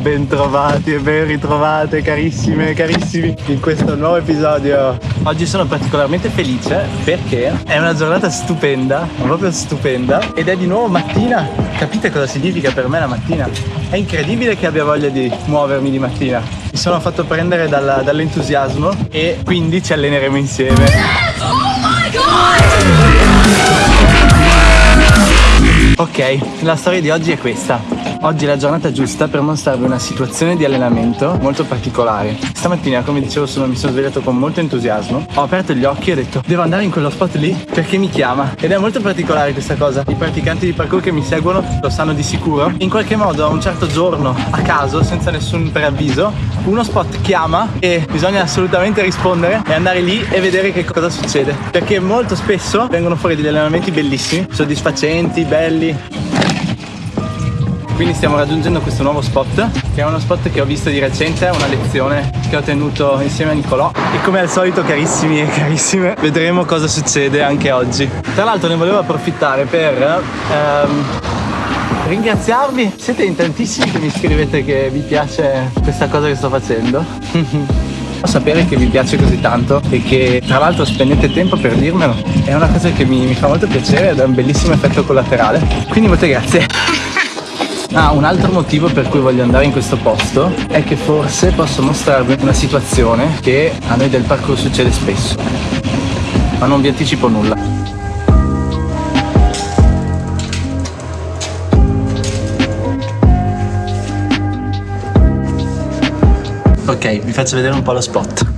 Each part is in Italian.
Bentrovati e ben ritrovate carissime e carissimi in questo nuovo episodio. Oggi sono particolarmente felice perché è una giornata stupenda, proprio stupenda ed è di nuovo mattina. Capite cosa significa per me la mattina? È incredibile che abbia voglia di muovermi di mattina. Mi sono fatto prendere dall'entusiasmo e quindi ci alleneremo insieme. Oh my god! Ok, la storia di oggi è questa. Oggi è la giornata giusta per mostrarvi una situazione di allenamento molto particolare. Stamattina, come dicevo, sono, mi sono svegliato con molto entusiasmo. Ho aperto gli occhi e ho detto devo andare in quello spot lì perché mi chiama. Ed è molto particolare questa cosa. I praticanti di parkour che mi seguono lo sanno di sicuro. In qualche modo, a un certo giorno, a caso, senza nessun preavviso, uno spot chiama e bisogna assolutamente rispondere e andare lì e vedere che cosa succede. Perché molto spesso vengono fuori degli allenamenti bellissimi, soddisfacenti, belli belli quindi stiamo raggiungendo questo nuovo spot che è uno spot che ho visto di recente una lezione che ho tenuto insieme a Nicolò. E come al solito carissimi e carissime vedremo cosa succede anche oggi. Tra l'altro ne volevo approfittare per ehm, ringraziarvi. Siete in tantissimi che mi scrivete che vi piace questa cosa che sto facendo sapere che vi piace così tanto e che tra l'altro spendete tempo per dirmelo è una cosa che mi, mi fa molto piacere ed è un bellissimo effetto collaterale quindi molte grazie Ah, un altro motivo per cui voglio andare in questo posto è che forse posso mostrarvi una situazione che a noi del parkour succede spesso. Ma non vi anticipo nulla. Vi faccio vedere un po' lo spot.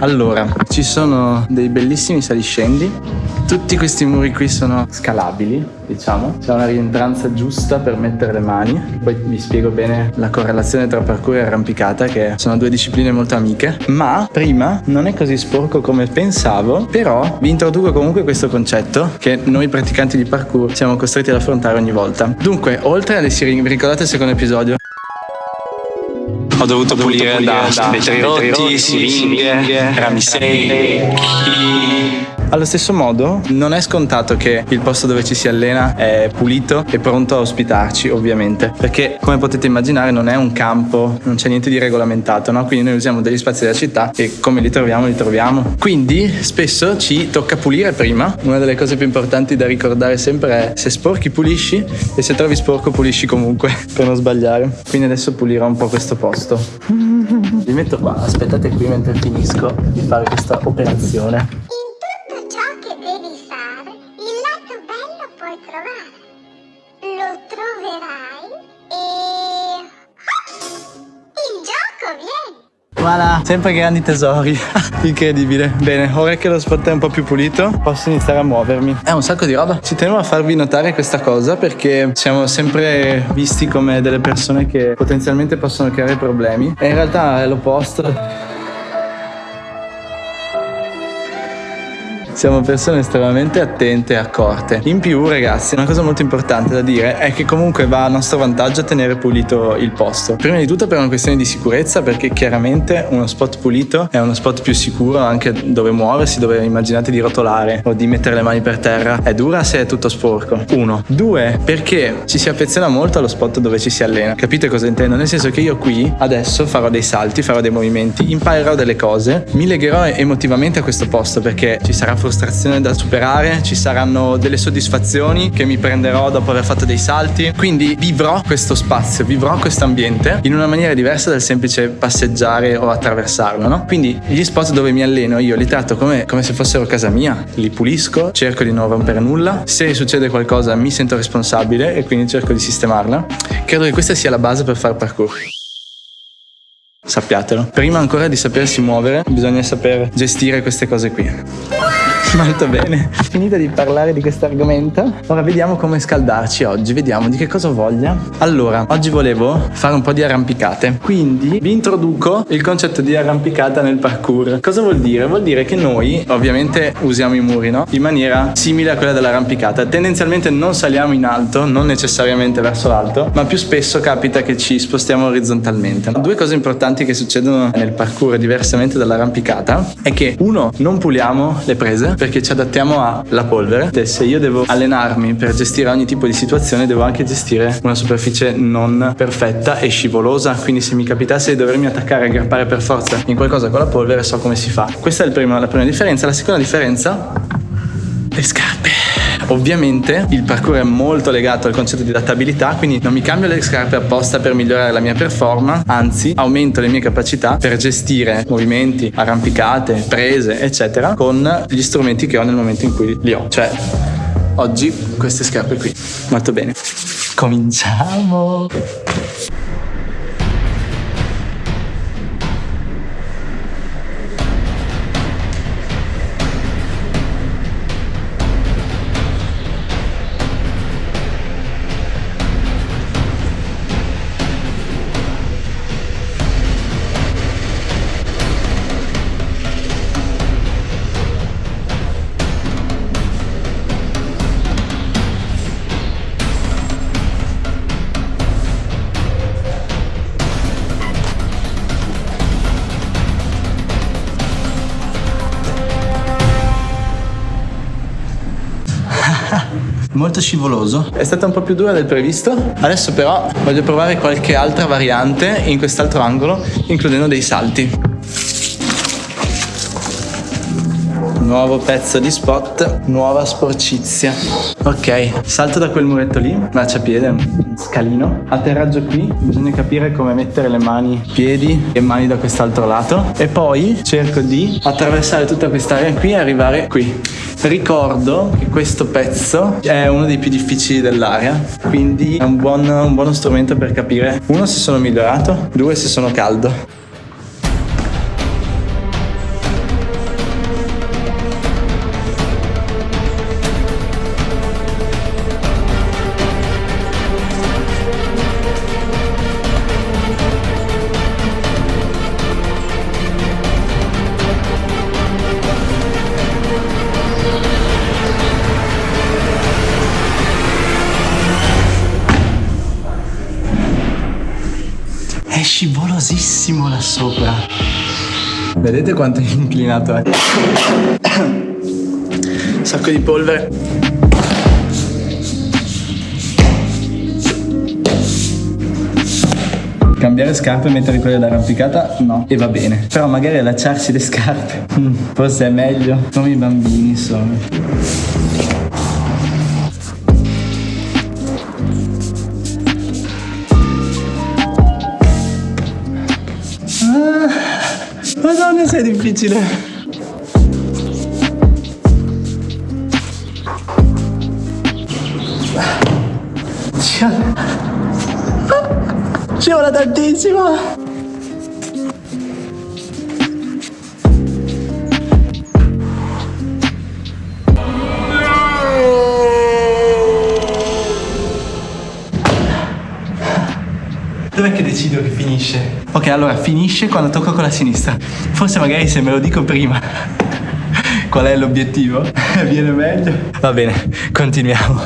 Allora, ci sono dei bellissimi saliscendi. Tutti questi muri qui sono scalabili, diciamo. C'è una rientranza giusta per mettere le mani. Poi vi spiego bene la correlazione tra parkour e arrampicata, che sono due discipline molto amiche. Ma prima non è così sporco come pensavo, però vi introduco comunque questo concetto che noi praticanti di parkour siamo costretti ad affrontare ogni volta. Dunque, oltre alle siringhe, vi ricordate il secondo episodio? Ho dovuto, pulire, da, vetri rotti, siringhe, rami secchi allo stesso modo non è scontato che il posto dove ci si allena è pulito e pronto a ospitarci ovviamente. Perché come potete immaginare non è un campo, non c'è niente di regolamentato no? quindi noi usiamo degli spazi della città e come li troviamo li troviamo. Quindi spesso ci tocca pulire prima. Una delle cose più importanti da ricordare sempre è se sporchi pulisci e se trovi sporco pulisci comunque per non sbagliare. Quindi adesso pulirò un po' questo posto. Vi metto qua aspettate qui mentre finisco di fare questa operazione Voilà, sempre grandi tesori. Incredibile. Bene, ora che lo spot è un po' più pulito, posso iniziare a muovermi. È un sacco di roba. Ci tenevo a farvi notare questa cosa perché siamo sempre visti come delle persone che potenzialmente possono creare problemi. E in realtà è l'opposto. Siamo persone estremamente attente e accorte. In più, ragazzi, una cosa molto importante da dire è che comunque va a nostro vantaggio tenere pulito il posto. Prima di tutto per una questione di sicurezza, perché chiaramente uno spot pulito è uno spot più sicuro anche dove muoversi, dove immaginate di rotolare o di mettere le mani per terra. È dura se è tutto sporco. Uno. Due, perché ci si affeziona molto allo spot dove ci si allena. Capite cosa intendo? Nel senso che io qui adesso farò dei salti, farò dei movimenti, imparerò delle cose, mi legherò emotivamente a questo posto perché ci sarà frustrazione da superare, ci saranno delle soddisfazioni che mi prenderò dopo aver fatto dei salti. Quindi vivrò questo spazio, vivrò questo ambiente in una maniera diversa dal semplice passeggiare o attraversarlo, no? Quindi gli spot dove mi alleno io li tratto come, come se fossero casa mia, li pulisco, cerco di non rompere nulla. Se succede qualcosa mi sento responsabile e quindi cerco di sistemarla. Credo che questa sia la base per fare parkour. Sappiatelo. Prima ancora di sapersi muovere, bisogna saper gestire queste cose qui. Molto bene. Finita di parlare di questo argomento, ora vediamo come scaldarci oggi, vediamo di che cosa voglia. Allora, oggi volevo fare un po' di arrampicate, quindi vi introduco il concetto di arrampicata nel parkour. Cosa vuol dire? Vuol dire che noi ovviamente usiamo i muri, no? In maniera simile a quella dell'arrampicata. Tendenzialmente non saliamo in alto, non necessariamente verso l'alto, ma più spesso capita che ci spostiamo orizzontalmente. Due cose importanti che succedono nel parkour diversamente dall'arrampicata è che uno, non puliamo le prese, perché ci adattiamo alla polvere. E se io devo allenarmi per gestire ogni tipo di situazione, devo anche gestire una superficie non perfetta e scivolosa. Quindi se mi capitasse di dovermi attaccare e aggrappare per forza in qualcosa con la polvere, so come si fa. Questa è primo, la prima differenza. La seconda differenza, le scarpe. Ovviamente il parkour è molto legato al concetto di adattabilità, quindi non mi cambio le scarpe apposta per migliorare la mia performance, anzi aumento le mie capacità per gestire movimenti, arrampicate, prese, eccetera, con gli strumenti che ho nel momento in cui li ho. Cioè, oggi queste scarpe qui. Molto bene. Cominciamo! Molto scivoloso. È stata un po' più dura del previsto. Adesso però voglio provare qualche altra variante in quest'altro angolo, includendo dei salti. Nuovo pezzo di spot, nuova sporcizia. Ok, salto da quel muretto lì, marciapiede, scalino. Atterraggio qui, bisogna capire come mettere le mani, piedi e mani da quest'altro lato. E poi cerco di attraversare tutta quest'area qui e arrivare qui. Ricordo che questo pezzo è uno dei più difficili dell'area, quindi è un, buon, un buono strumento per capire, uno, se sono migliorato, due, se sono caldo. Scivolosissimo là sopra. Vedete quanto è inclinato è? Un sacco di polvere. Cambiare scarpe e mettere quelle d'arrampicata? No. E va bene. Però magari allacciarsi le scarpe. Forse è meglio. Come i bambini, insomma. Madonna, sei difficile. Ci vuole tantissimo. Finisce? Ok, allora finisce quando tocco con la sinistra. Forse magari se me lo dico prima qual è l'obiettivo, viene meglio. Va bene, continuiamo.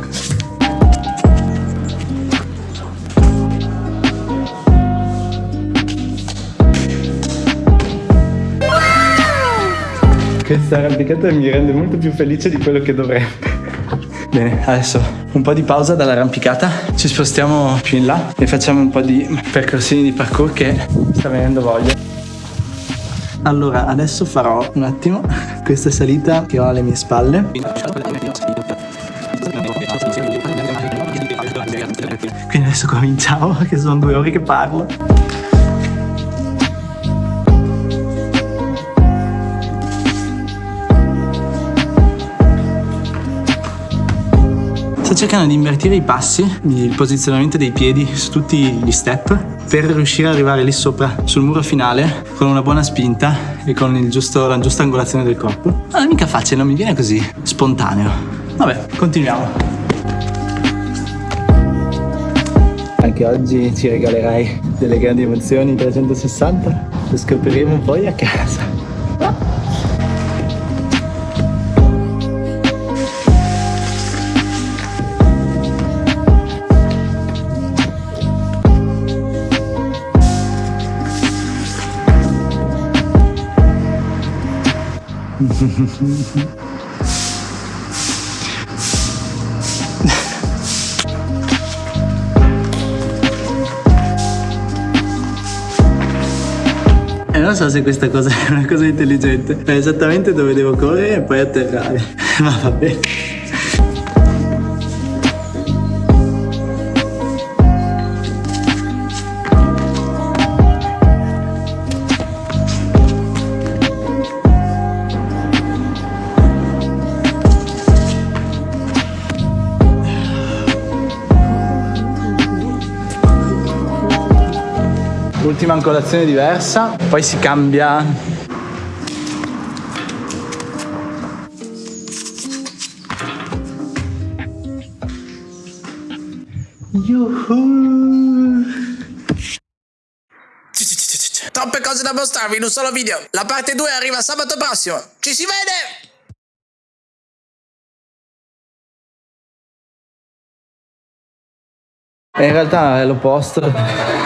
Questa arrampicata mi rende molto più felice di quello che dovrebbe. Bene, adesso un po' di pausa dall'arrampicata, ci spostiamo più in là e facciamo un po' di percorsini di parkour che sta venendo voglia. Allora, adesso farò un attimo questa salita che ho alle mie spalle. Quindi adesso cominciamo, che sono due ore che parlo. Sto cercando di invertire i passi, il posizionamento dei piedi su tutti gli step per riuscire ad arrivare lì sopra sul muro finale con una buona spinta e con giusto, la giusta angolazione del corpo. Non è mica facile, non mi viene così spontaneo. Vabbè, continuiamo. Anche oggi ci regalerai delle grandi emozioni 360, lo scopriremo poi a casa. Non so se questa cosa è una cosa intelligente. È esattamente dove devo correre e poi atterrare. Ma va bene. Ultima angolazione diversa, poi si cambia Yuhu. Troppe cose da mostrarvi in un solo video. La parte 2 arriva sabato prossimo. Ci si vede! In realtà è l'opposto.